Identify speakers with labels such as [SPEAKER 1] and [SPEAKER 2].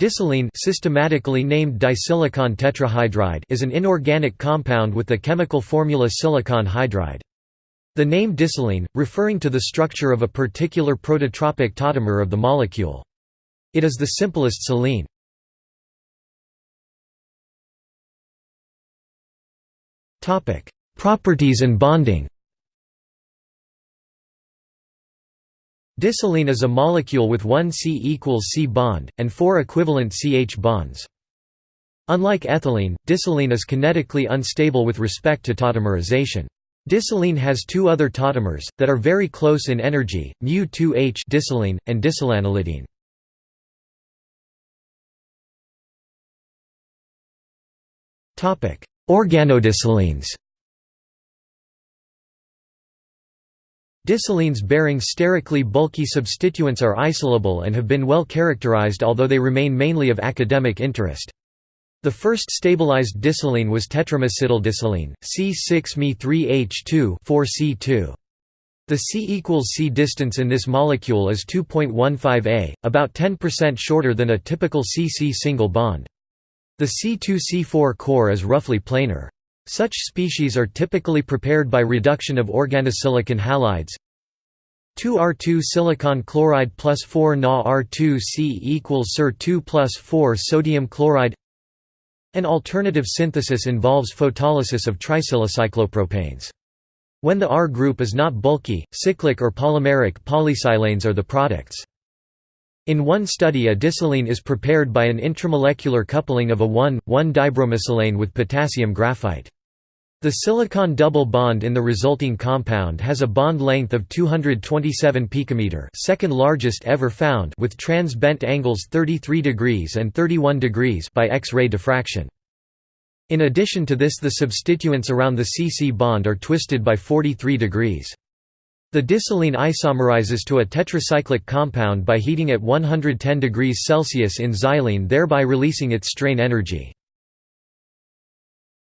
[SPEAKER 1] Disilene systematically named disilicon tetrahydride is an inorganic compound with the chemical formula silicon hydride. The name disilene, referring to the structure of a particular prototropic tautomer of the molecule. It is the simplest silene. Properties and bonding Disilene is a molecule with one C equals C bond, and four equivalent CH bonds. Unlike ethylene, disilene is kinetically unstable with respect to tautomerization. Disilene has two other tautomers, that are very close in energy, mu2H disilene, and disilaniline. Organodisilenes Disilenes bearing sterically bulky substituents are isolable and have been well characterized although they remain mainly of academic interest. The first stabilized disilene was tetramesityldisilene, C6Me3H2 4C2. The C equals C distance in this molecule is 2.15 A, about 10% shorter than a typical C-C single bond. The C2-C4 core is roughly planar. Such species are typically prepared by reduction of organosilicon halides 2R2 silicon chloride plus 4 Na R2C equals SiR2 plus 4 sodium chloride An alternative synthesis involves photolysis of trisilacyclopropanes. When the R group is not bulky, cyclic or polymeric polysilanes are the products. In one study a disilene is prepared by an intramolecular coupling of a 1,1-dibromosilane with potassium graphite. The silicon double bond in the resulting compound has a bond length of 227 picometer, second largest ever found, with trans bent angles 33 degrees and 31 degrees by X-ray diffraction. In addition to this the substituents around the CC bond are twisted by 43 degrees. The disilene isomerizes to a tetracyclic compound by heating at 110 degrees Celsius in xylene thereby releasing its strain energy.